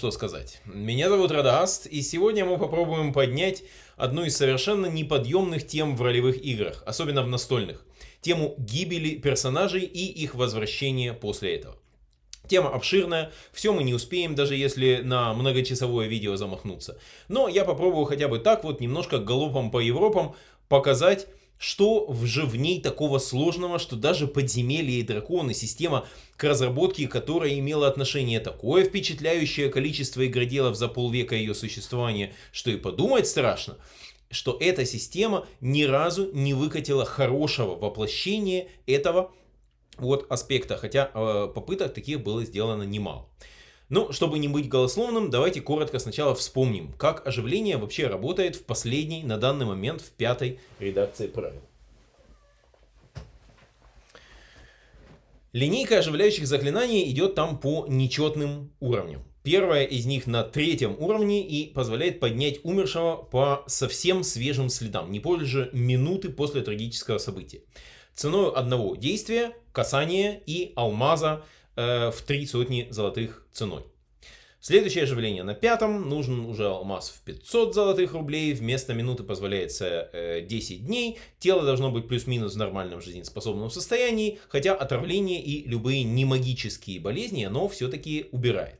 что сказать. Меня зовут Радаст, и сегодня мы попробуем поднять одну из совершенно неподъемных тем в ролевых играх, особенно в настольных. Тему гибели персонажей и их возвращения после этого. Тема обширная, все мы не успеем, даже если на многочасовое видео замахнуться. Но я попробую хотя бы так вот немножко галопом по Европам показать, что же в ней такого сложного, что даже подземелье и драконы, система к разработке, которая имела отношение такое впечатляющее количество игроделов за полвека ее существования, что и подумать страшно, что эта система ни разу не выкатила хорошего воплощения этого вот аспекта, хотя э, попыток таких было сделано немало. Ну, чтобы не быть голословным, давайте коротко сначала вспомним, как оживление вообще работает в последней, на данный момент, в пятой редакции правил. Линейка оживляющих заклинаний идет там по нечетным уровням. Первая из них на третьем уровне и позволяет поднять умершего по совсем свежим следам, не позже минуты после трагического события ценой одного действия, касания и алмаза э, в три сотни золотых ценой. Следующее оживление на пятом. Нужен уже алмаз в 500 золотых рублей. Вместо минуты позволяется э, 10 дней. Тело должно быть плюс-минус в нормальном жизнеспособном состоянии. Хотя отравление и любые немагические болезни оно все-таки убирает.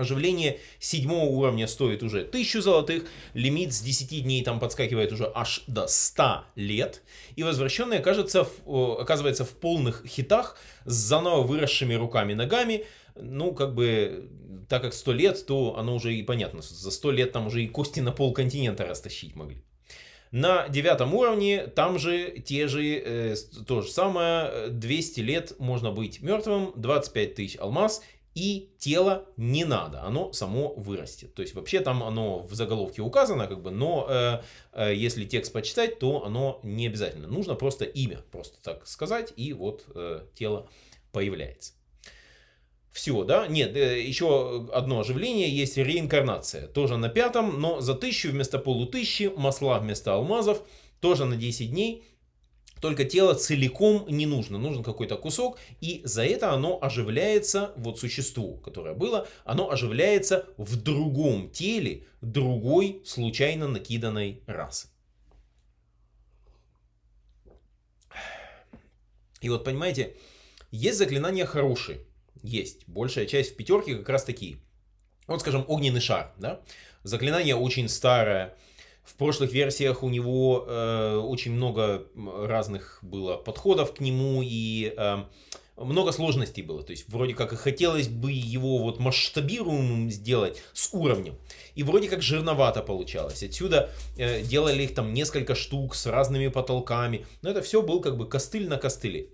Оживление седьмого уровня стоит уже 1000 золотых, лимит с 10 дней там подскакивает уже аж до 100 лет. И возвращенный окажется, оказывается в полных хитах с заново выросшими руками и ногами. Ну, как бы, так как 100 лет, то оно уже и понятно. За 100 лет там уже и кости на пол континента растащить могли. На девятом уровне там же те же, э, то же самое, 200 лет можно быть мертвым, 25 тысяч алмаз и тело не надо, оно само вырастет. То есть вообще там оно в заголовке указано, как бы, но э, э, если текст почитать, то оно не обязательно. Нужно просто имя, просто так сказать, и вот э, тело появляется. Все, да? Нет, э, еще одно оживление есть реинкарнация. Тоже на пятом, но за тысячу вместо полутысячи, масла вместо алмазов, тоже на 10 дней. Только тело целиком не нужно, нужен какой-то кусок, и за это оно оживляется, вот существо, которое было, оно оживляется в другом теле другой случайно накиданной расы. И вот понимаете, есть заклинания хорошие, есть, большая часть в пятерке как раз такие. Вот скажем огненный шар, да, заклинание очень старое, в прошлых версиях у него э, очень много разных было подходов к нему и э, много сложностей было. То есть вроде как и хотелось бы его вот масштабируемым сделать с уровнем. И вроде как жирновато получалось. Отсюда э, делали их там несколько штук с разными потолками. Но это все был как бы костыль на костыле.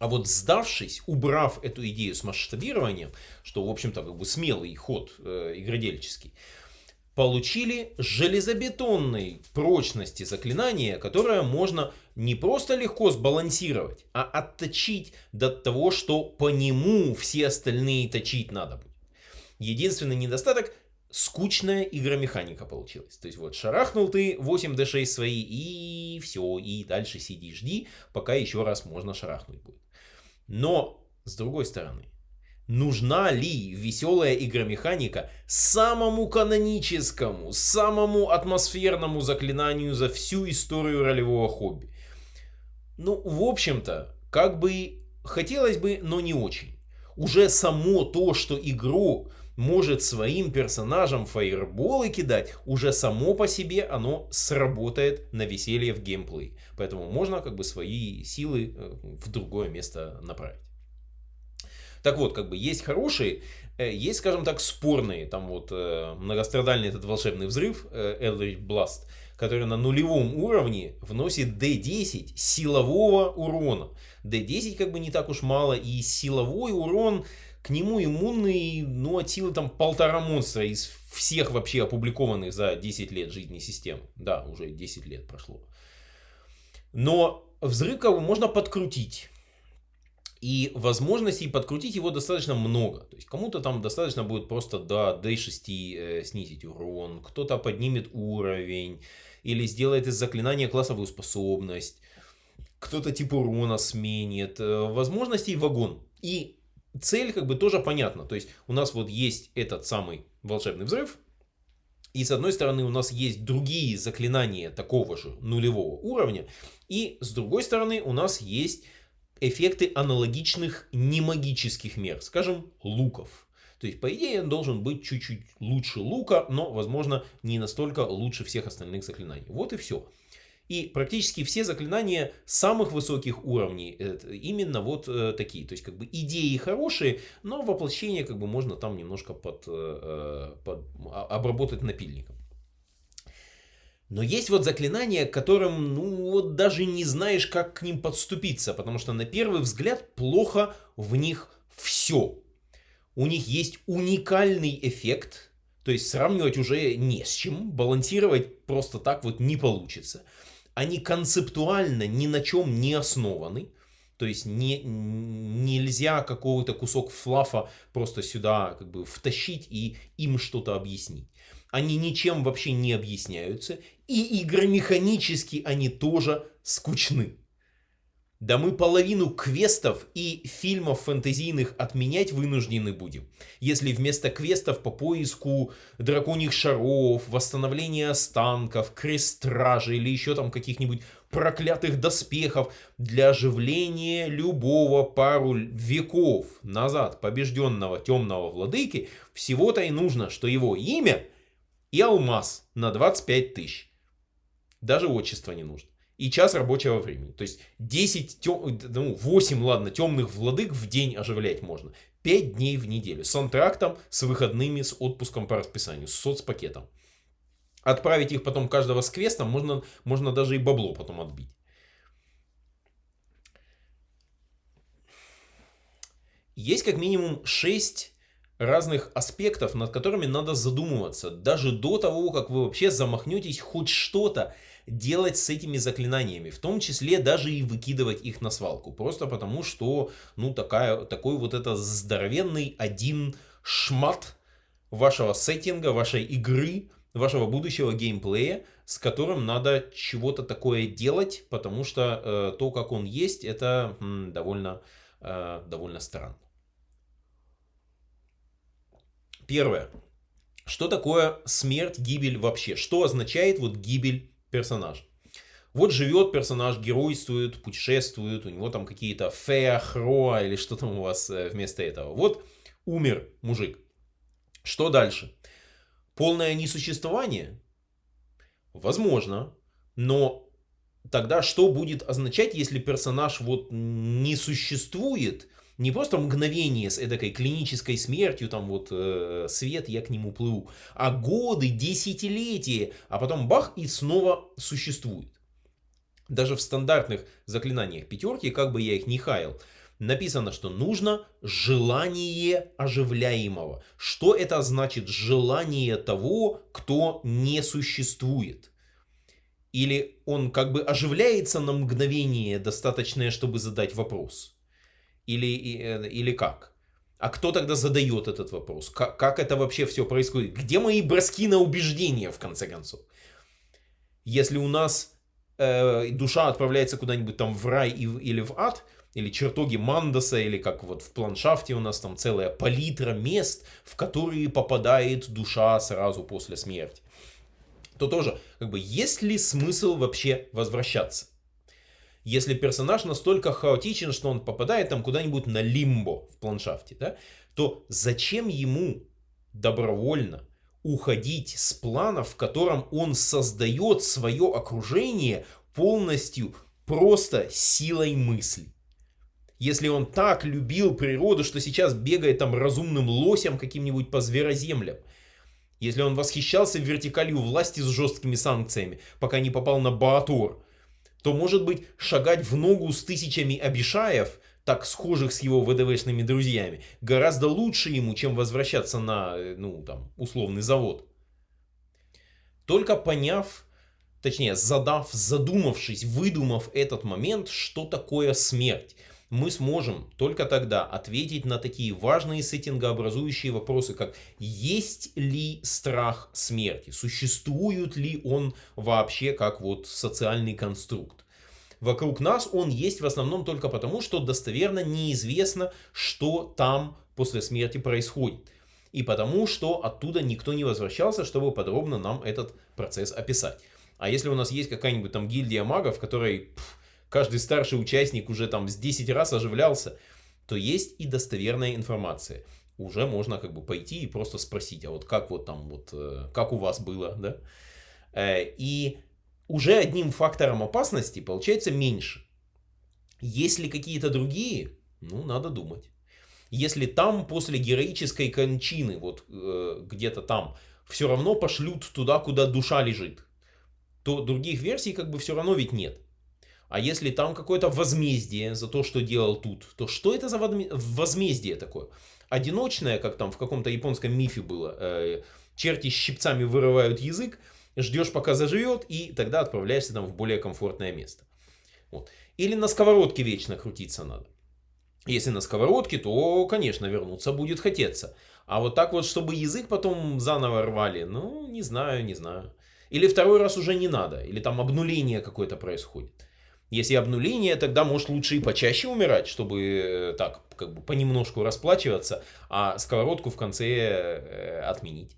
А вот сдавшись, убрав эту идею с масштабированием, что в общем-то как бы смелый ход э, игродельческий, получили железобетонной прочности заклинания, которое можно не просто легко сбалансировать, а отточить до того, что по нему все остальные точить надо будет. Единственный недостаток скучная игромеханика получилась. То есть вот шарахнул ты 8d6 свои и все, и дальше сиди жди, пока еще раз можно шарахнуть будет. Но, с другой стороны, Нужна ли веселая игромеханика самому каноническому, самому атмосферному заклинанию за всю историю ролевого хобби? Ну, в общем-то, как бы хотелось бы, но не очень. Уже само то, что игрок может своим персонажам фаерболы кидать, уже само по себе оно сработает на веселье в геймплей. Поэтому можно как бы свои силы э, в другое место направить. Так вот, как бы есть хорошие, э, есть, скажем так, спорные. Там вот э, многострадальный этот волшебный взрыв, э, Eldritch Blast, который на нулевом уровне вносит D10 силового урона. D10 как бы не так уж мало, и силовой урон к нему иммунный, ну, от силы там полтора монстра из всех вообще опубликованных за 10 лет жизни систем. Да, уже 10 лет прошло. Но взрыв как бы можно подкрутить. И возможностей подкрутить его достаточно много. То есть кому-то там достаточно будет просто до D6 э, снизить урон, кто-то поднимет уровень, или сделает из заклинания классовую способность, кто-то тип урона сменит. Э, возможностей вагон. И цель как бы тоже понятна. То есть у нас вот есть этот самый волшебный взрыв, и с одной стороны у нас есть другие заклинания такого же нулевого уровня. И с другой стороны у нас есть эффекты аналогичных немагических мер. Скажем, луков. То есть, по идее, он должен быть чуть-чуть лучше лука, но, возможно, не настолько лучше всех остальных заклинаний. Вот и все. И практически все заклинания самых высоких уровней именно вот э, такие. То есть как бы идеи хорошие, но воплощение как бы можно там немножко под, э, э под обработать напильником. Но есть вот заклинания, которым, ну, вот даже не знаешь, как к ним подступиться, потому что на первый взгляд плохо в них все. У них есть уникальный эффект, то есть сравнивать уже не с чем, балансировать просто так вот не получится они концептуально ни на чем не основаны. То есть не, нельзя какой-то кусок флафа просто сюда как бы втащить и им что-то объяснить. Они ничем вообще не объясняются. И игромеханически они тоже скучны. Да мы половину квестов и фильмов фэнтезийных отменять вынуждены будем. Если вместо квестов по поиску драконьих шаров, восстановления останков, крест-стражи или еще там каких-нибудь проклятых доспехов для оживления любого пару веков назад побежденного темного владыки, всего-то и нужно, что его имя и алмаз на 25 тысяч. Даже отчество не нужно и час рабочего времени. То есть 10, тем, ну 8, ладно, темных владык в день оживлять можно. 5 дней в неделю. С антрактом, с выходными, с отпуском по расписанию, с соцпакетом. Отправить их потом каждого с квестом, можно, можно даже и бабло потом отбить. Есть как минимум 6 разных аспектов, над которыми надо задумываться, даже до того, как вы вообще замахнетесь хоть что-то делать с этими заклинаниями, в том числе даже и выкидывать их на свалку, просто потому что, ну, такая, такой вот это здоровенный один шмат вашего сеттинга, вашей игры, вашего будущего геймплея, с которым надо чего-то такое делать, потому что э, то, как он есть, это м, довольно, э, довольно странно. Первое. Что такое смерть, гибель вообще? Что означает вот гибель персонажа? Вот живет персонаж, геройствует, путешествует, у него там какие-то феа, хроа или что там у вас э, вместо этого. Вот умер мужик. Что дальше? Полное несуществование? Возможно. Но тогда что будет означать, если персонаж вот не существует, не просто мгновение с эдакой клинической смертью, там вот э, свет, я к нему плыву, а годы, десятилетия, а потом бах и снова существует. Даже в стандартных заклинаниях пятерки, как бы я их не хаял, написано, что нужно желание оживляемого. Что это значит желание того, кто не существует? Или он как бы оживляется на мгновение, достаточное, чтобы задать вопрос? Или, э, или как? А кто тогда задает этот вопрос? Как, как это вообще все происходит? Где мои броски на убеждения, в конце концов? Если у нас э, душа отправляется куда-нибудь там в рай и, или в ад, или чертоги Мандаса, или как вот в планшафте у нас там целая палитра мест, в которые попадает душа сразу после смерти, то тоже, как бы, есть ли смысл вообще возвращаться? Если персонаж настолько хаотичен, что он попадает там куда-нибудь на лимбо в планшафте, да, то зачем ему добровольно уходить с плана, в котором он создает свое окружение полностью просто силой мысли? Если он так любил природу, что сейчас бегает там разумным лосем каким-нибудь по звероземлям, если он восхищался вертикалью власти с жесткими санкциями, пока не попал на Баатор, то, может быть, шагать в ногу с тысячами обишаев, так схожих с его ВДВшными друзьями, гораздо лучше ему, чем возвращаться на, э, ну, там, условный завод. Только поняв, точнее, задав, задумавшись, выдумав этот момент, что такое смерть, мы сможем только тогда ответить на такие важные сеттингообразующие вопросы, как есть ли страх смерти, существует ли он вообще как вот социальный конструкт. Вокруг нас он есть в основном только потому, что достоверно неизвестно, что там после смерти происходит. И потому, что оттуда никто не возвращался, чтобы подробно нам этот процесс описать. А если у нас есть какая-нибудь там гильдия магов, в которой пфф, каждый старший участник уже там с 10 раз оживлялся, то есть и достоверная информация. Уже можно как бы пойти и просто спросить, а вот как вот там вот, э, как у вас было, да? Э, и уже одним фактором опасности получается меньше. Если какие-то другие, ну, надо думать. Если там после героической кончины, вот э, где-то там, все равно пошлют туда, куда душа лежит, то других версий как бы все равно ведь нет. А если там какое-то возмездие за то, что делал тут, то что это за возмездие такое? Одиночное, как там в каком-то японском мифе было, э, черти щипцами вырывают язык, ждешь пока заживет, и тогда отправляешься там в более комфортное место. Вот. Или на сковородке вечно крутиться надо. Если на сковородке, то, конечно, вернуться будет хотеться. А вот так вот, чтобы язык потом заново рвали, ну, не знаю, не знаю. Или второй раз уже не надо, или там обнуление какое-то происходит. Если обнуление, тогда может лучше и почаще умирать, чтобы э, так, как бы понемножку расплачиваться, а сковородку в конце э, отменить.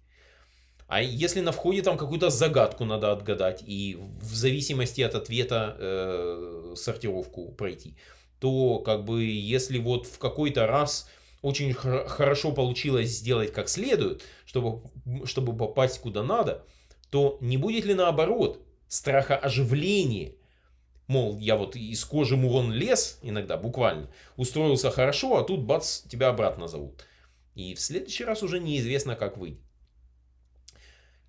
А если на входе там какую-то загадку надо отгадать и в зависимости от ответа э, сортировку пройти, то как бы если вот в какой-то раз очень хорошо получилось сделать как следует, чтобы, чтобы попасть куда надо, то не будет ли наоборот страха оживления Мол, я вот из кожи мурон лес, иногда буквально, устроился хорошо, а тут бац, тебя обратно зовут. И в следующий раз уже неизвестно, как выйдет.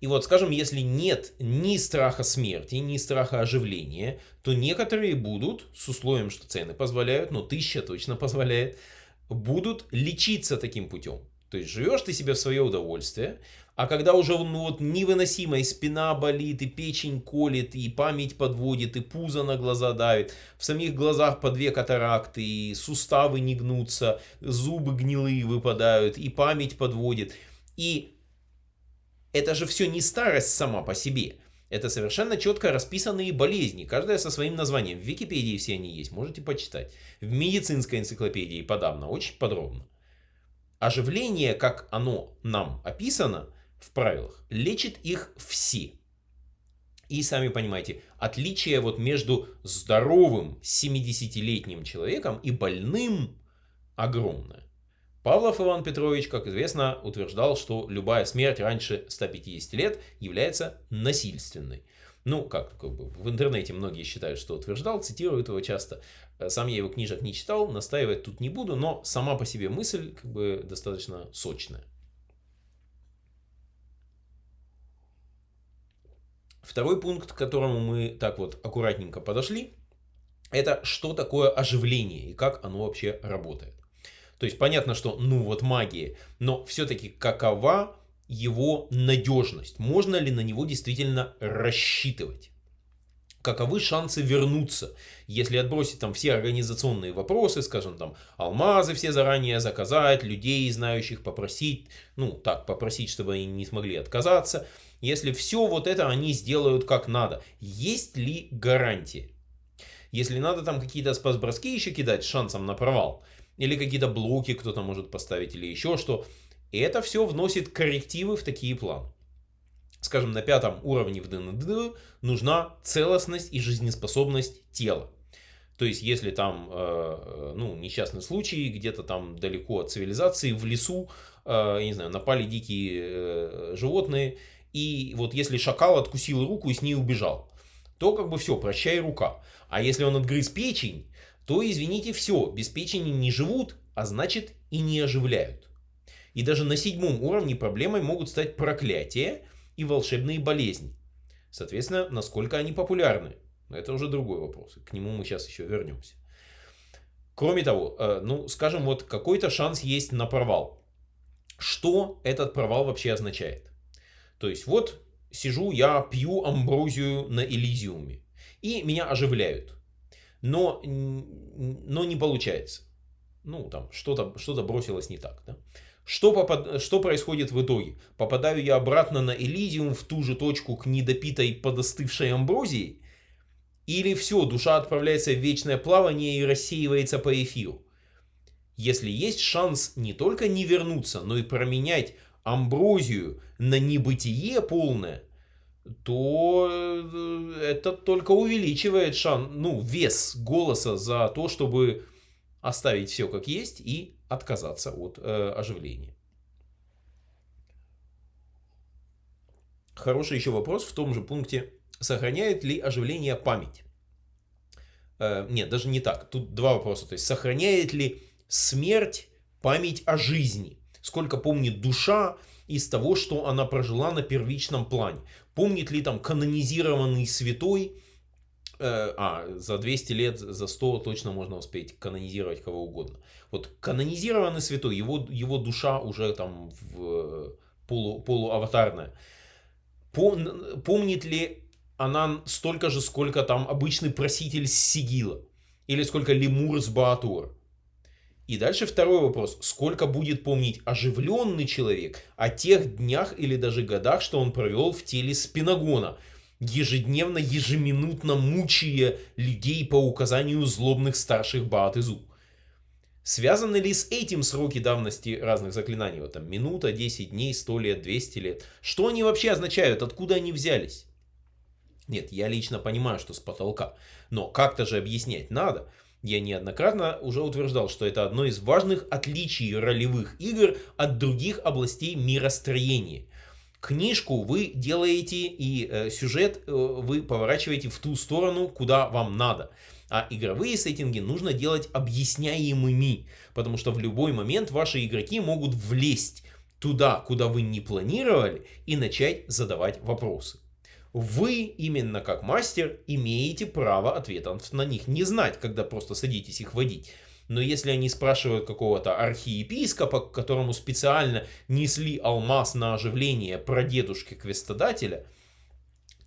И вот, скажем, если нет ни страха смерти, ни страха оживления, то некоторые будут, с условием, что цены позволяют, но тысяча точно позволяет, будут лечиться таким путем. То есть живешь ты себе в свое удовольствие, а когда уже ну, вот невыносимо, и спина болит, и печень колет, и память подводит, и пузо на глаза давит, в самих глазах по две катаракты, и суставы не гнутся, зубы гнилые выпадают, и память подводит. И это же все не старость сама по себе. Это совершенно четко расписанные болезни, каждая со своим названием. В Википедии все они есть, можете почитать. В медицинской энциклопедии подавно, очень подробно. Оживление, как оно нам описано, в правилах, лечит их все. И сами понимаете, отличие вот между здоровым 70-летним человеком и больным огромное. Павлов Иван Петрович, как известно, утверждал, что любая смерть раньше 150 лет является насильственной. Ну, как, как бы в интернете многие считают, что утверждал, цитируют его часто. Сам я его книжек не читал, настаивать тут не буду, но сама по себе мысль как бы достаточно сочная. Второй пункт, к которому мы так вот аккуратненько подошли, это что такое оживление и как оно вообще работает. То есть понятно, что ну вот магия, но все-таки какова его надежность? Можно ли на него действительно рассчитывать? Каковы шансы вернуться, если отбросить там все организационные вопросы, скажем там алмазы все заранее заказать, людей знающих попросить, ну так попросить, чтобы они не смогли отказаться, если все вот это они сделают как надо. Есть ли гарантия? Если надо там какие-то спас-броски еще кидать с шансом на провал, или какие-то блоки кто-то может поставить, или еще что, это все вносит коррективы в такие планы. Скажем, на пятом уровне в ДНД нужна целостность и жизнеспособность тела. То есть, если там, э, ну, несчастный случай, где-то там далеко от цивилизации, в лесу, э, не знаю, напали дикие э, животные, и вот если шакал откусил руку и с ней убежал, то как бы все, прощай рука. А если он отгрыз печень, то, извините, все, без печени не живут, а значит и не оживляют. И даже на седьмом уровне проблемой могут стать проклятия и волшебные болезни. Соответственно, насколько они популярны. Это уже другой вопрос. К нему мы сейчас еще вернемся. Кроме того, э, ну, скажем, вот какой-то шанс есть на провал. Что этот провал вообще означает? То есть вот сижу я, пью амброзию на Элизиуме, и меня оживляют. но, но не получается. Ну, там, что-то что, -то, бросилось не так, да? Что, попад... что происходит в итоге? Попадаю я обратно на Элизиум, в ту же точку к недопитой подостывшей амброзии? Или все, душа отправляется в вечное плавание и рассеивается по эфиру? Если есть шанс не только не вернуться, но и променять амброзию на небытие полное, то э, это только увеличивает шанс, ну, вес голоса за то, чтобы оставить все как есть и отказаться от э, оживления. Хороший еще вопрос в том же пункте. Сохраняет ли оживление память? Э, нет, даже не так. Тут два вопроса. То есть, сохраняет ли смерть память о жизни? Сколько помнит душа из того, что она прожила на первичном плане? Помнит ли там канонизированный святой Э, а, за 200 лет, за 100 точно можно успеть канонизировать кого угодно. Вот канонизированный святой, его, его душа уже там в полу, полуаватарная. Пом, помнит ли она столько же, сколько там обычный проситель Сигила? Или сколько лемур с Баатура? И дальше второй вопрос. Сколько будет помнить оживленный человек о тех днях или даже годах, что он провел в теле Спинагона? ежедневно, ежеминутно мучая людей по указанию злобных старших Баатызу. Связаны ли с этим сроки давности разных заклинаний? Вот там минута, 10 дней, 100 лет, 200 лет. Что они вообще означают? Откуда они взялись? Нет, я лично понимаю, что с потолка. Но как-то же объяснять надо. Я неоднократно уже утверждал, что это одно из важных отличий ролевых игр от других областей миростроения – книжку вы делаете и э, сюжет э, вы поворачиваете в ту сторону, куда вам надо. А игровые сеттинги нужно делать объясняемыми, потому что в любой момент ваши игроки могут влезть туда, куда вы не планировали, и начать задавать вопросы. Вы, именно как мастер, имеете право ответов на них не знать, когда просто садитесь их водить. Но если они спрашивают какого-то архиепископа, которому специально несли алмаз на оживление прадедушки квестодателя,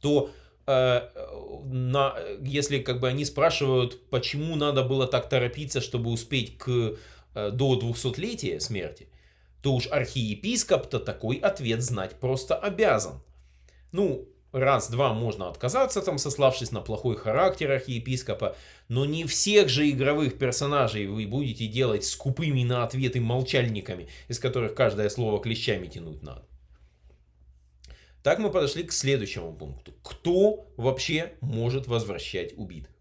то э, на, если как бы они спрашивают, почему надо было так торопиться, чтобы успеть к, э, до 200-летия смерти, то уж архиепископ-то такой ответ знать просто обязан. Ну, раз-два можно отказаться, там, сославшись на плохой характер архиепископа, но не всех же игровых персонажей вы будете делать скупыми на ответы молчальниками, из которых каждое слово клещами тянуть надо. Так мы подошли к следующему пункту. Кто вообще может возвращать убитых?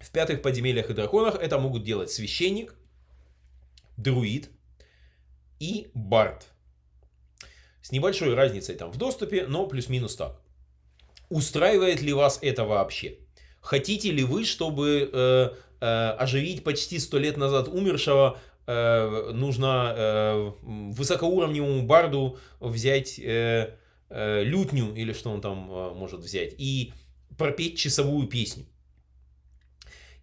В пятых подземельях и драконах это могут делать священник, друид и бард. С небольшой разницей там в доступе, но плюс-минус так. Устраивает ли вас это вообще? Хотите ли вы, чтобы э, э, оживить почти сто лет назад умершего, э, нужно э, высокоуровневому барду взять э, э, лютню, или что он там э, может взять, и пропеть часовую песню?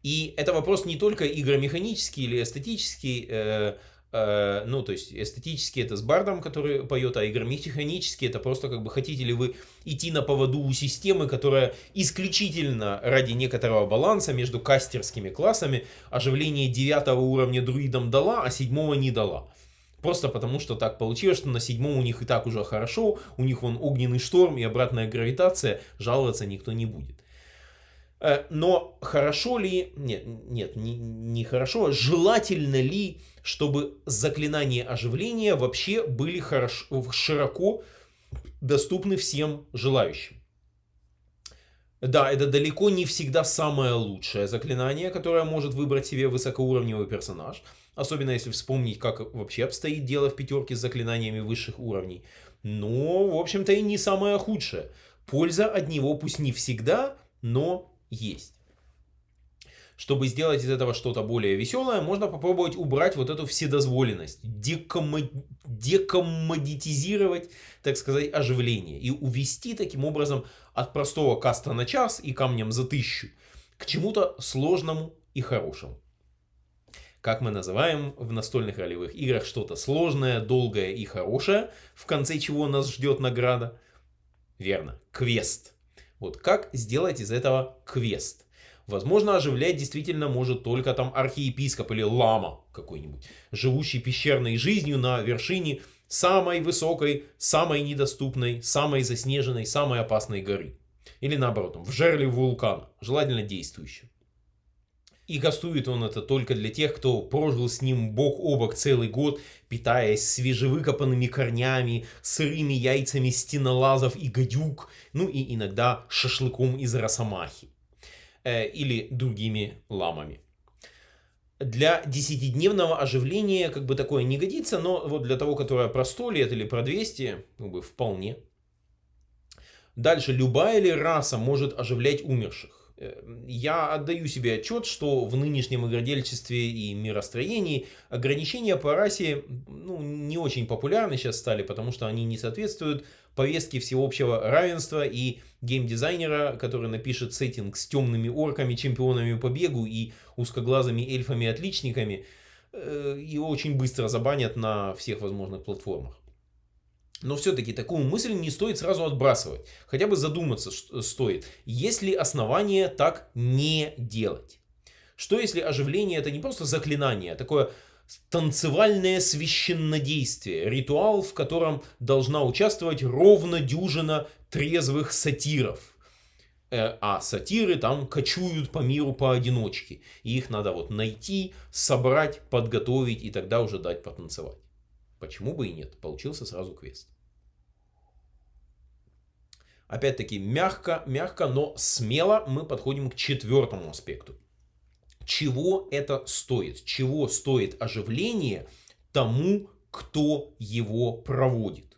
И это вопрос не только игромеханический или эстетический, э, ну, то есть эстетически это с бардом, который поет, а игромеханически это просто как бы хотите ли вы идти на поводу у системы, которая исключительно ради некоторого баланса между кастерскими классами оживление девятого уровня друидам дала, а седьмого не дала. Просто потому, что так получилось, что на седьмом у них и так уже хорошо, у них вон огненный шторм и обратная гравитация, жаловаться никто не будет. Э, но хорошо ли, нет, нет, не, не хорошо, желательно ли, чтобы заклинания оживления вообще были хорошо, широко доступны всем желающим? Да, это далеко не всегда самое лучшее заклинание, которое может выбрать себе высокоуровневый персонаж. Особенно если вспомнить, как вообще обстоит дело в пятерке с заклинаниями высших уровней. Но, в общем-то, и не самое худшее. Польза от него пусть не всегда, но есть. Чтобы сделать из этого что-то более веселое, можно попробовать убрать вот эту вседозволенность, декоммод... так сказать, оживление и увести таким образом от простого каста на час и камнем за тысячу к чему-то сложному и хорошему. Как мы называем в настольных ролевых играх что-то сложное, долгое и хорошее, в конце чего нас ждет награда? Верно, квест. Вот как сделать из этого квест? Возможно, оживлять действительно может только там архиепископ или лама какой-нибудь, живущий пещерной жизнью на вершине самой высокой, самой недоступной, самой заснеженной, самой опасной горы. Или наоборот, в жерле вулкана, желательно действующем. И гостует он это только для тех, кто прожил с ним бок о бок целый год, питаясь свежевыкопанными корнями, сырыми яйцами стенолазов и гадюк, ну и иногда шашлыком из росомахи или другими ламами. Для десятидневного оживления как бы такое не годится, но вот для того, которое про 100 лет или про 200, как бы вполне. Дальше, любая ли раса может оживлять умерших? я отдаю себе отчет, что в нынешнем игродельчестве и миростроении ограничения по расе ну, не очень популярны сейчас стали, потому что они не соответствуют повестке всеобщего равенства и геймдизайнера, который напишет сеттинг с темными орками, чемпионами по бегу и узкоглазыми эльфами-отличниками, э, его очень быстро забанят на всех возможных платформах. Но все-таки такую мысль не стоит сразу отбрасывать. Хотя бы задуматься стоит, есть ли основания так не делать. Что если оживление это не просто заклинание, а такое танцевальное священнодействие, ритуал, в котором должна участвовать ровно дюжина трезвых сатиров. Э, а сатиры там кочуют по миру поодиночке. И их надо вот найти, собрать, подготовить и тогда уже дать потанцевать. Почему бы и нет? Получился сразу квест. Опять-таки, мягко, мягко, но смело мы подходим к четвертому аспекту. Чего это стоит? Чего стоит оживление тому, кто его проводит?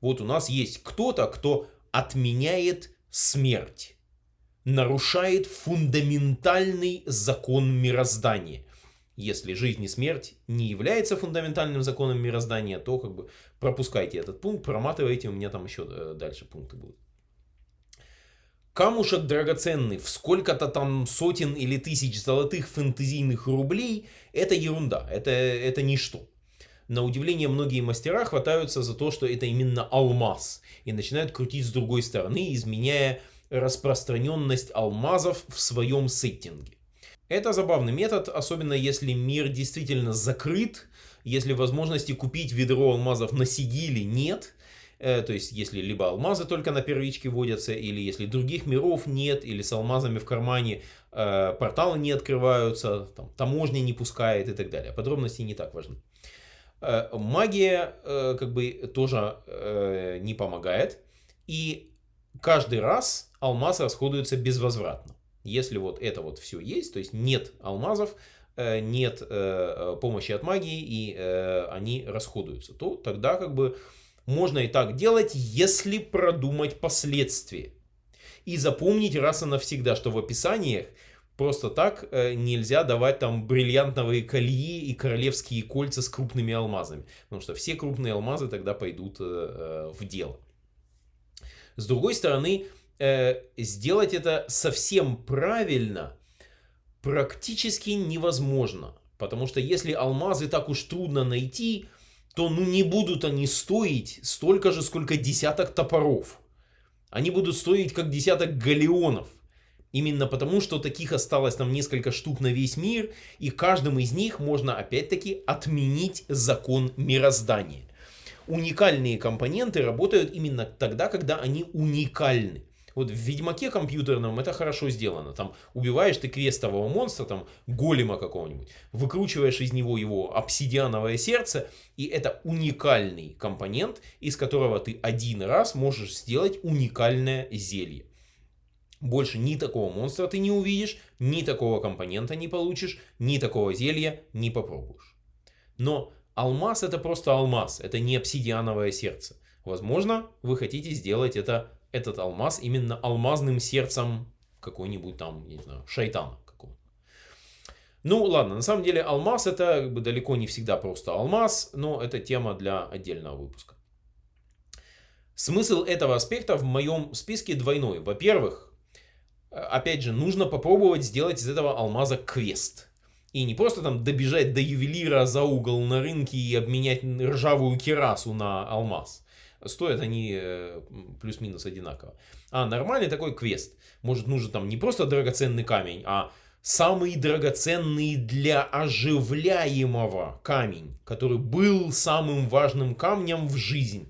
Вот у нас есть кто-то, кто отменяет смерть, нарушает фундаментальный закон мироздания если жизнь и смерть не является фундаментальным законом мироздания, то как бы пропускайте этот пункт, проматывайте, у меня там еще э, дальше пункты будут. Камушек драгоценный в сколько-то там сотен или тысяч золотых фэнтезийных рублей – это ерунда, это, это ничто. На удивление многие мастера хватаются за то, что это именно алмаз, и начинают крутить с другой стороны, изменяя распространенность алмазов в своем сеттинге. Это забавный метод, особенно если мир действительно закрыт, если возможности купить ведро алмазов на сигиле нет, э, то есть если либо алмазы только на первичке водятся, или если других миров нет, или с алмазами в кармане э, порталы не открываются, там, таможня не пускает и так далее. Подробности не так важны. Э, магия как бы тоже не помогает, и каждый раз алмаз расходуется безвозвратно. Если вот это вот все есть, то есть нет алмазов, нет помощи от магии и они расходуются, то тогда как бы можно и так делать, если продумать последствия. И запомнить раз и навсегда, что в описаниях просто так нельзя давать там бриллиантовые кольи и королевские кольца с крупными алмазами. Потому что все крупные алмазы тогда пойдут в дело. С другой стороны, э, сделать это совсем правильно практически невозможно. Потому что если алмазы так уж трудно найти, то ну не будут они стоить столько же, сколько десяток топоров. Они будут стоить как десяток галеонов. Именно потому, что таких осталось там несколько штук на весь мир, и каждым из них можно опять-таки отменить закон мироздания. Уникальные компоненты работают именно тогда, когда они уникальны. Вот в Ведьмаке компьютерном это хорошо сделано. Там убиваешь ты квестового монстра, там голема какого-нибудь, выкручиваешь из него его обсидиановое сердце, и это уникальный компонент, из которого ты один раз можешь сделать уникальное зелье. Больше ни такого монстра ты не увидишь, ни такого компонента не получишь, ни такого зелья не попробуешь. Но алмаз это просто алмаз, это не обсидиановое сердце. Возможно, вы хотите сделать это этот алмаз именно алмазным сердцем какой-нибудь там, не знаю, шайтана какого Ну ладно, на самом деле алмаз это как бы далеко не всегда просто алмаз, но это тема для отдельного выпуска. Смысл этого аспекта в моем списке двойной. Во-первых, опять же, нужно попробовать сделать из этого алмаза квест. И не просто там добежать до ювелира за угол на рынке и обменять ржавую керасу на алмаз. Стоят они э, плюс-минус одинаково. А нормальный такой квест. Может нужен там не просто драгоценный камень, а самый драгоценный для оживляемого камень, который был самым важным камнем в жизни.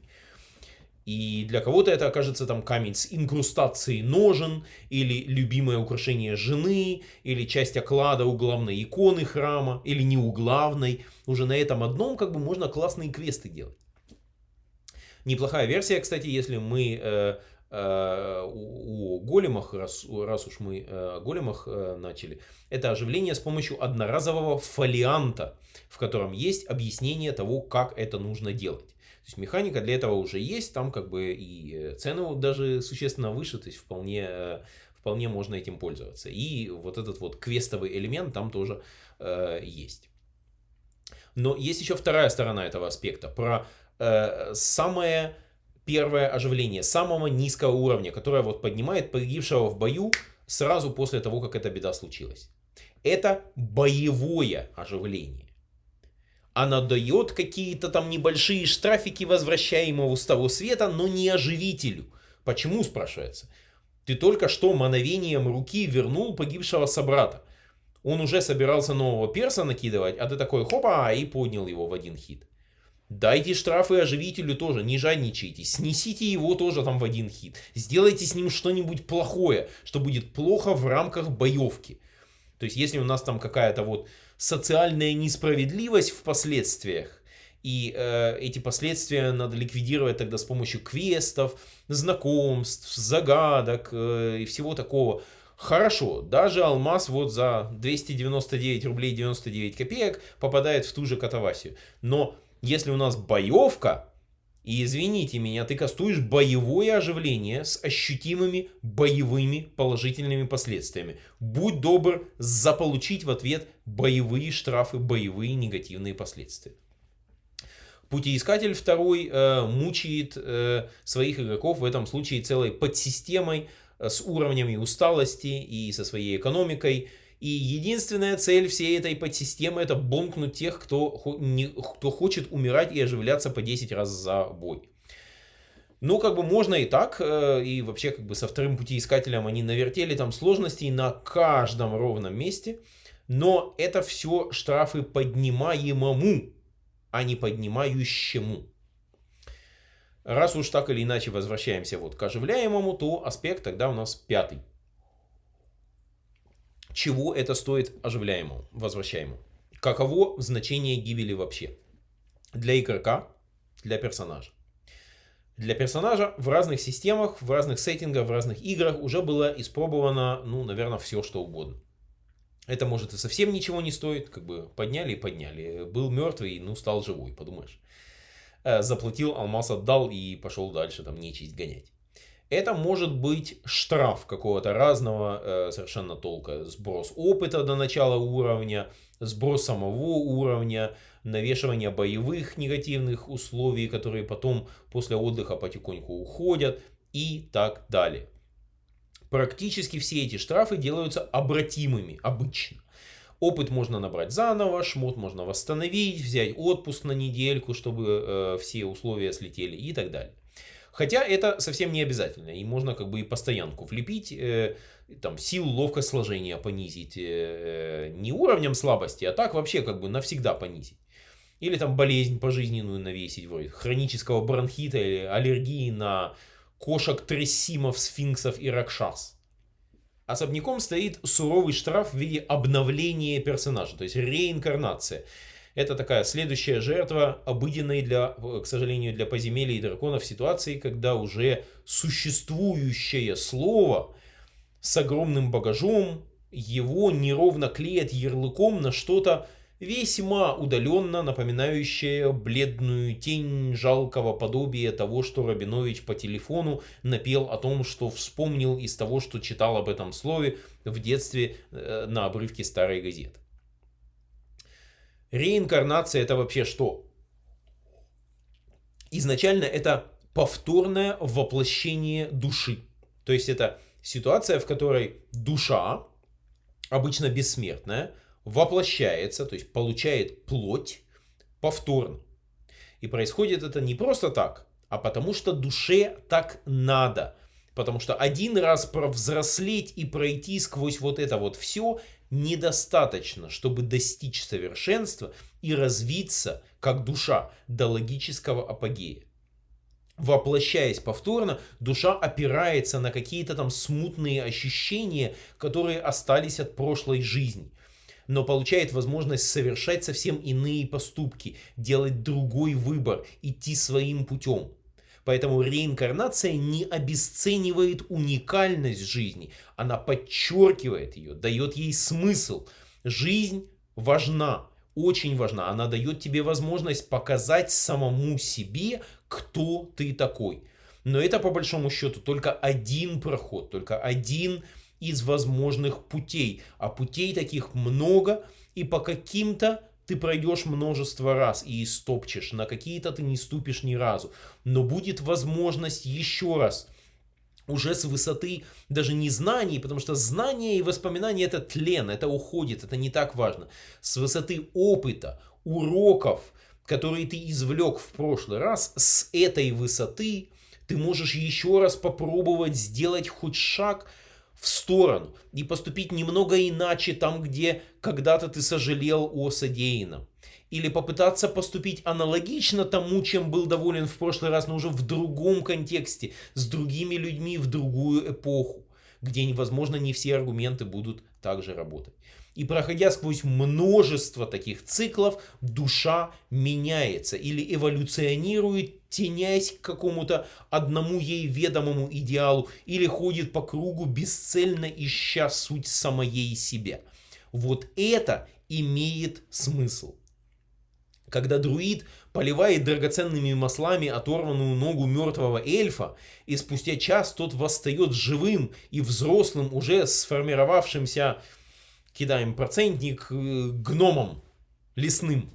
И для кого-то это окажется там камень с инкрустацией ножен, или любимое украшение жены, или часть оклада у главной иконы храма, или не у главной. Уже на этом одном как бы можно классные квесты делать. Неплохая версия, кстати, если мы э, э, у, у големах, раз, раз уж мы э, големах э, начали, это оживление с помощью одноразового фолианта, в котором есть объяснение того, как это нужно делать. То есть механика для этого уже есть, там как бы и э, цены даже существенно выше, то есть вполне, э, вполне можно этим пользоваться. И вот этот вот квестовый элемент там тоже э, есть. Но есть еще вторая сторона этого аспекта, про э, самое первое оживление, самого низкого уровня, которое вот поднимает погибшего в бою сразу после того, как эта беда случилась. Это боевое оживление. Она дает какие-то там небольшие штрафики возвращаемого с того света, но не оживителю. Почему, спрашивается? Ты только что мановением руки вернул погибшего собрата. Он уже собирался нового перса накидывать, а ты такой хопа, и поднял его в один хит. Дайте штрафы оживителю тоже, не жадничайте. Снесите его тоже там в один хит. Сделайте с ним что-нибудь плохое, что будет плохо в рамках боевки. То есть, если у нас там какая-то вот социальная несправедливость в последствиях, и э, эти последствия надо ликвидировать тогда с помощью квестов, знакомств, загадок э, и всего такого. Хорошо, даже алмаз вот за 299 рублей 99 копеек попадает в ту же катавасию. Но если у нас боевка, и извините меня, ты кастуешь боевое оживление с ощутимыми боевыми положительными последствиями. Будь добр заполучить в ответ боевые штрафы, боевые негативные последствия. Путеискатель второй э, мучает э, своих игроков в этом случае целой подсистемой э, с уровнями усталости и со своей экономикой. И единственная цель всей этой подсистемы это бонкнуть тех, кто, не, кто хочет умирать и оживляться по 10 раз за бой. Ну, как бы можно и так, э, и вообще как бы со вторым путеискателем они навертели там сложностей на каждом ровном месте, но это все штрафы поднимаемому, а не поднимающему. Раз уж так или иначе возвращаемся вот к оживляемому, то аспект тогда у нас пятый чего это стоит оживляемому, возвращаемому. Каково значение гибели вообще? Для игрока, для персонажа. Для персонажа в разных системах, в разных сеттингах, в разных играх уже было испробовано, ну, наверное, все что угодно. Это может и совсем ничего не стоит, как бы подняли и подняли. Был мертвый, ну, стал живой, подумаешь. Э, заплатил, алмаз отдал и пошел дальше там нечисть гонять. Это может быть штраф какого-то разного э, совершенно толка. Сброс опыта до начала уровня, сброс самого уровня, навешивание боевых негативных условий, которые потом после отдыха потихоньку уходят и так далее. Практически все эти штрафы делаются обратимыми обычно. Опыт можно набрать заново, шмот можно восстановить, взять отпуск на недельку, чтобы э, все условия слетели и так далее. Хотя это совсем не обязательно. И можно как бы и постоянку влепить, э, там, силу, ловкость сложения понизить. Э, не уровнем слабости, а так вообще как бы навсегда понизить. Или там болезнь пожизненную навесить, вроде хронического бронхита или аллергии на кошек, трессимов, сфинксов и ракшас. Особняком стоит суровый штраф в виде обновления персонажа, то есть реинкарнация. Это такая следующая жертва обыденной, для, к сожалению, для подземелий и драконов ситуации, когда уже существующее слово с огромным багажом, его неровно клеят ярлыком на что-то весьма удаленно напоминающее бледную тень жалкого подобия того, что Рабинович по телефону напел о том, что вспомнил из того, что читал об этом слове в детстве э, на обрывке старой газеты. Реинкарнация это вообще что? Изначально это повторное воплощение души. То есть это ситуация, в которой душа, обычно бессмертная, воплощается, то есть получает плоть повторно. И происходит это не просто так, а потому что душе так надо. Потому что один раз провзрослеть и пройти сквозь вот это вот все недостаточно, чтобы достичь совершенства и развиться как душа до логического апогея. Воплощаясь повторно, душа опирается на какие-то там смутные ощущения, которые остались от прошлой жизни но получает возможность совершать совсем иные поступки, делать другой выбор, идти своим путем. Поэтому реинкарнация не обесценивает уникальность жизни, она подчеркивает ее, дает ей смысл. Жизнь важна, очень важна. Она дает тебе возможность показать самому себе, кто ты такой. Но это по большому счету только один проход, только один из возможных путей. А путей таких много, и по каким-то ты пройдешь множество раз и истопчешь, на какие-то ты не ступишь ни разу. Но будет возможность еще раз уже с высоты даже не знаний, потому что знания и воспоминания это тлен, это уходит, это не так важно. С высоты опыта, уроков, которые ты извлек в прошлый раз, с этой высоты ты можешь еще раз попробовать сделать хоть шаг в сторону и поступить немного иначе там, где когда-то ты сожалел о содеянном. Или попытаться поступить аналогично тому, чем был доволен в прошлый раз, но уже в другом контексте, с другими людьми в другую эпоху, где, возможно, не все аргументы будут также работать. И проходя сквозь множество таких циклов, душа меняется или эволюционирует, тенясь к какому-то одному ей ведомому идеалу, или ходит по кругу, бесцельно ища суть самоей себя. Вот это имеет смысл. Когда друид поливает драгоценными маслами оторванную ногу мертвого эльфа, и спустя час тот восстает живым и взрослым, уже сформировавшимся кидаем процентник э, гномам лесным.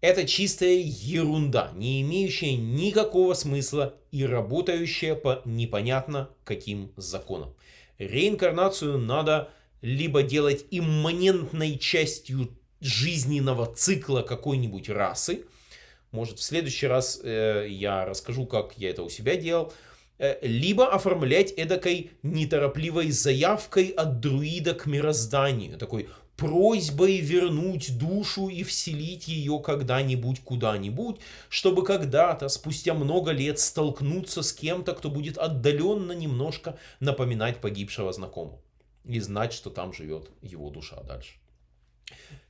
Это чистая ерунда, не имеющая никакого смысла и работающая по непонятно каким законам. Реинкарнацию надо либо делать имманентной частью жизненного цикла какой-нибудь расы. Может, в следующий раз э, я расскажу, как я это у себя делал. Э, либо оформлять эдакой неторопливой заявкой от друида к мирозданию, такой просьбой вернуть душу и вселить ее когда-нибудь куда-нибудь, чтобы когда-то, спустя много лет, столкнуться с кем-то, кто будет отдаленно немножко напоминать погибшего знакомого и знать, что там живет его душа дальше.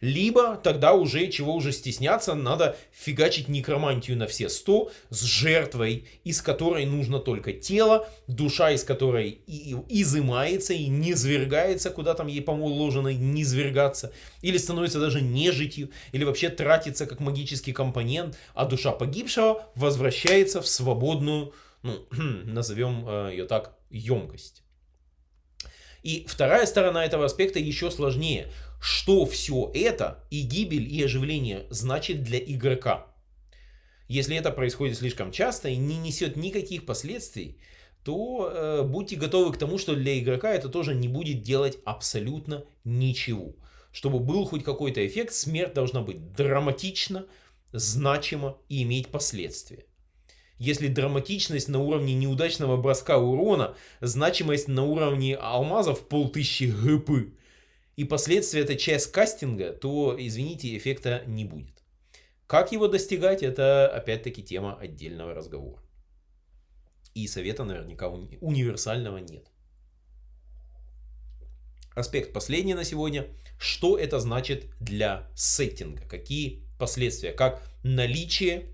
Либо тогда уже, чего уже стесняться, надо фигачить некромантию на все 100 с жертвой, из которой нужно только тело, душа из которой и, изымается и не свергается, куда там ей положено не свергаться, или становится даже нежитью, или вообще тратится как магический компонент, а душа погибшего возвращается в свободную, ну, назовем э, ее так, емкость. И вторая сторона этого аспекта еще сложнее что все это и гибель, и оживление значит для игрока. Если это происходит слишком часто и не несет никаких последствий, то э, будьте готовы к тому, что для игрока это тоже не будет делать абсолютно ничего. Чтобы был хоть какой-то эффект, смерть должна быть драматична, значима и иметь последствия. Если драматичность на уровне неудачного броска урона, значимость на уровне алмазов полтысячи гп, и последствия это часть кастинга, то, извините, эффекта не будет. Как его достигать, это опять-таки тема отдельного разговора. И совета наверняка уни универсального нет. Аспект последний на сегодня. Что это значит для сеттинга? Какие последствия? Как наличие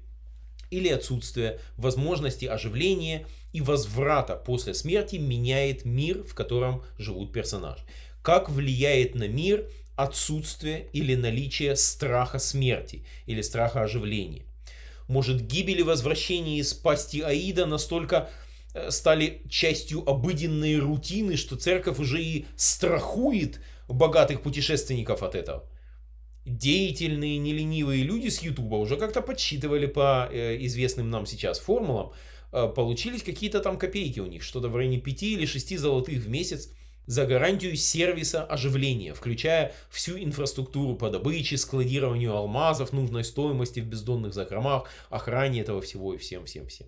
или отсутствие возможности оживления и возврата после смерти меняет мир, в котором живут персонажи как влияет на мир отсутствие или наличие страха смерти или страха оживления. Может гибель и возвращение из пасти Аида настолько э, стали частью обыденной рутины, что церковь уже и страхует богатых путешественников от этого. Деятельные, неленивые люди с Ютуба уже как-то подсчитывали по э, известным нам сейчас формулам, э, получились какие-то там копейки у них, что-то в районе 5 или 6 золотых в месяц за гарантию сервиса оживления, включая всю инфраструктуру по добыче, складированию алмазов нужной стоимости в бездонных закромах, охране этого всего и всем-всем-всем.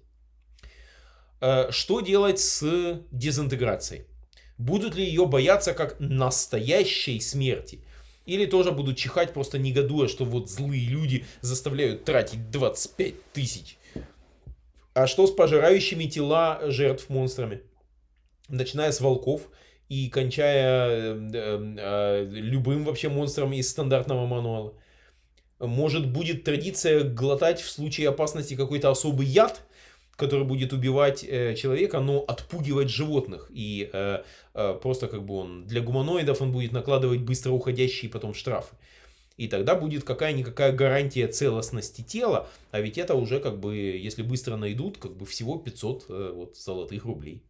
Э, что делать с дезинтеграцией? Будут ли ее бояться как настоящей смерти? Или тоже будут чихать, просто негодуя, что вот злые люди заставляют тратить 25 тысяч. А что с пожирающими тела жертв монстрами? Начиная с волков и кончая э, э, любым вообще монстром из стандартного мануала. Может будет традиция глотать в случае опасности какой-то особый яд, который будет убивать э, человека, но отпугивать животных. И э, э, просто как бы он для гуманоидов он будет накладывать быстро уходящие потом штрафы. И тогда будет какая-никакая гарантия целостности тела, а ведь это уже как бы, если быстро найдут, как бы всего 500 э, вот, золотых рублей.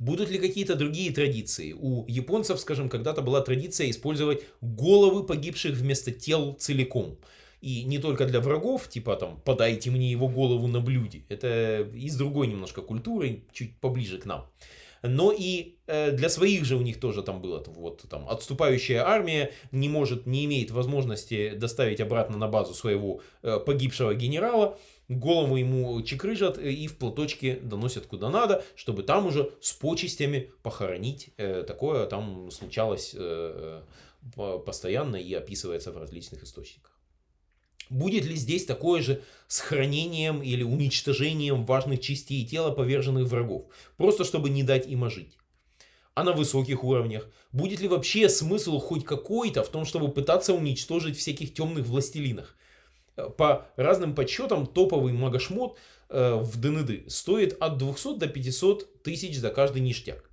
Будут ли какие-то другие традиции? У японцев, скажем, когда-то была традиция использовать головы погибших вместо тел целиком. И не только для врагов, типа там, подайте мне его голову на блюде. Это из другой немножко культуры, чуть поближе к нам. Но и э, для своих же у них тоже там было. Вот там отступающая армия не может, не имеет возможности доставить обратно на базу своего э, погибшего генерала. Голову ему чекрыжат э, и в платочке доносят куда надо, чтобы там уже с почестями похоронить. Э, такое там случалось э, постоянно и описывается в различных источниках. Будет ли здесь такое же сохранением или уничтожением важных частей тела поверженных врагов, просто чтобы не дать им ожить? А на высоких уровнях? Будет ли вообще смысл хоть какой-то в том, чтобы пытаться уничтожить всяких темных властелинах? По разным подсчетам топовый магошмот э, в ДНД стоит от 200 до 500 тысяч за каждый ништяк.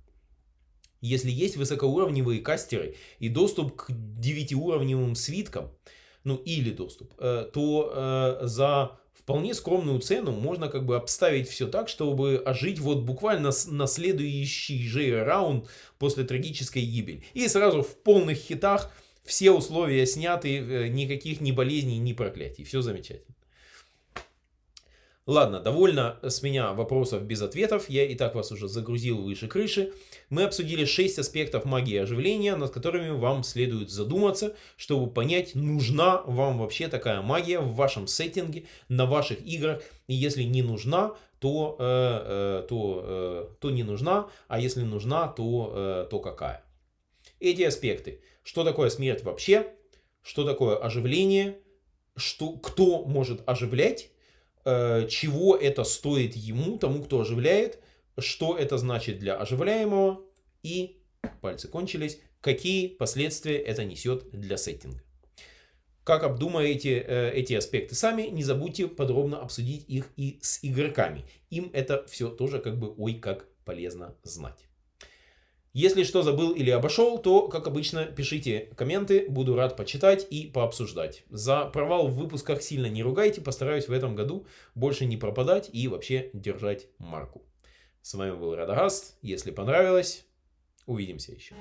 Если есть высокоуровневые кастеры и доступ к 9-уровневым свиткам, ну или доступ, э, то э, за вполне скромную цену можно как бы обставить все так, чтобы ожить вот буквально на следующий же раунд после трагической гибели. И сразу в полных хитах все условия сняты, э, никаких ни болезней, ни проклятий. Все замечательно. Ладно, довольно с меня вопросов без ответов, я и так вас уже загрузил выше крыши. Мы обсудили 6 аспектов магии оживления, над которыми вам следует задуматься, чтобы понять, нужна вам вообще такая магия в вашем сеттинге, на ваших играх. И если не нужна, то, э, э, то, э, то не нужна, а если нужна, то, э, то какая. Эти аспекты. Что такое смерть вообще? Что такое оживление? Что, кто может оживлять? Э, чего это стоит ему, тому, кто оживляет, что это значит для оживляемого и, пальцы кончились, какие последствия это несет для сеттинга. Как обдумаете э, эти аспекты сами, не забудьте подробно обсудить их и с игроками. Им это все тоже как бы ой как полезно знать. Если что забыл или обошел, то, как обычно, пишите комменты, буду рад почитать и пообсуждать. За провал в выпусках сильно не ругайте, постараюсь в этом году больше не пропадать и вообще держать марку. С вами был Радагаст, если понравилось, увидимся еще.